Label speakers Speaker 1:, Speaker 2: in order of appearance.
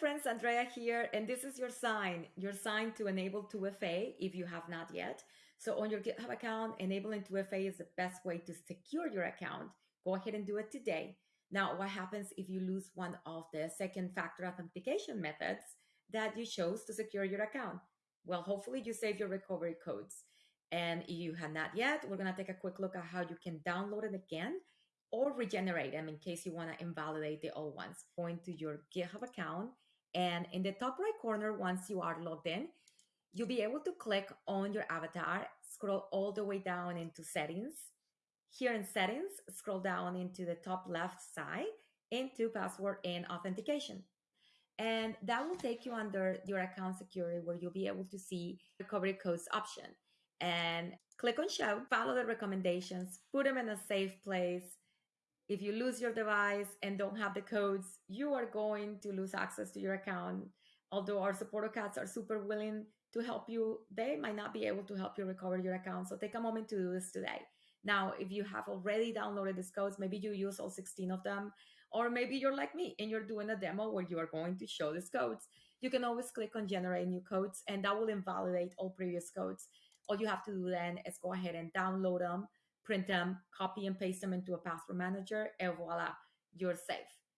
Speaker 1: friends, Andrea here, and this is your sign, your sign to enable 2FA if you have not yet. So on your GitHub account, enabling 2FA is the best way to secure your account. Go ahead and do it today. Now, what happens if you lose one of the second factor authentication methods that you chose to secure your account? Well, hopefully you save your recovery codes. And if you have not yet, we're gonna take a quick look at how you can download it again or regenerate them in case you wanna invalidate the old ones. Going to your GitHub account and in the top right corner, once you are logged in, you'll be able to click on your avatar, scroll all the way down into settings. Here in settings, scroll down into the top left side into password and authentication. And that will take you under your account security where you'll be able to see recovery codes option and click on show, follow the recommendations, put them in a safe place. If you lose your device and don't have the codes, you are going to lose access to your account. Although our Supportocats are super willing to help you, they might not be able to help you recover your account. So take a moment to do this today. Now, if you have already downloaded these codes, maybe you use all 16 of them, or maybe you're like me and you're doing a demo where you are going to show these codes. You can always click on generate new codes and that will invalidate all previous codes. All you have to do then is go ahead and download them, print them, copy and paste them into a password manager, and voila, you're safe.